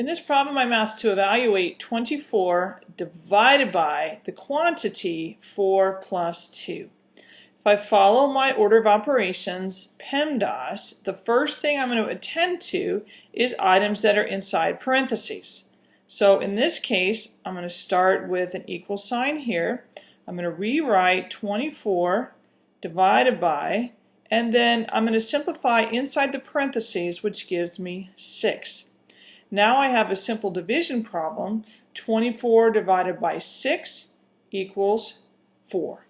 In this problem, I'm asked to evaluate 24 divided by the quantity 4 plus 2. If I follow my order of operations, PEMDAS, the first thing I'm going to attend to is items that are inside parentheses. So in this case, I'm going to start with an equal sign here. I'm going to rewrite 24 divided by, and then I'm going to simplify inside the parentheses, which gives me 6. Now I have a simple division problem. 24 divided by 6 equals 4.